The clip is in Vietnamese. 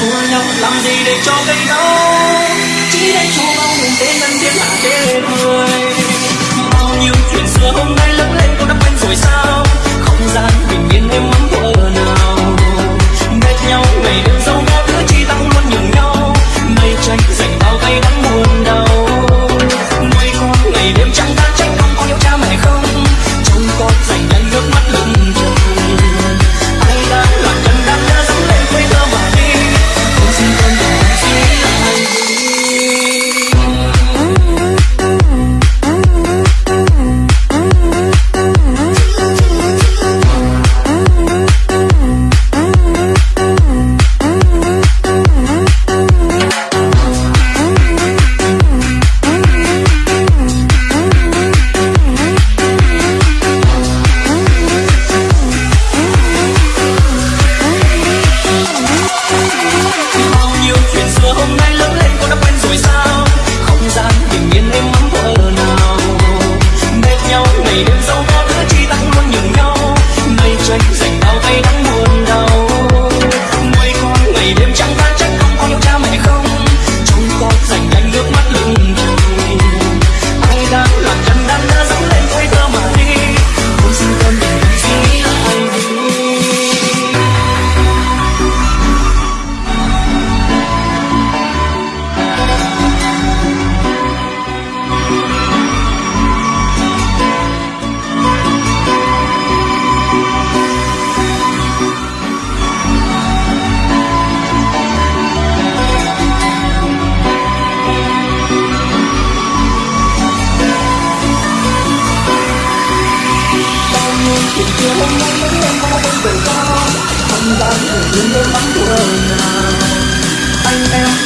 Cô nhóc làm gì để cho cây đau Chỉ để cho bao hồn đến lần tiếng hạ đêm người Bao nhiêu chuyện xưa hôm nay đêm sau ba đứa chia tay luôn nhường nhau. Nay tranh giành chuyện chưa hôm nay vẫn em có bên tự do không gian nào anh em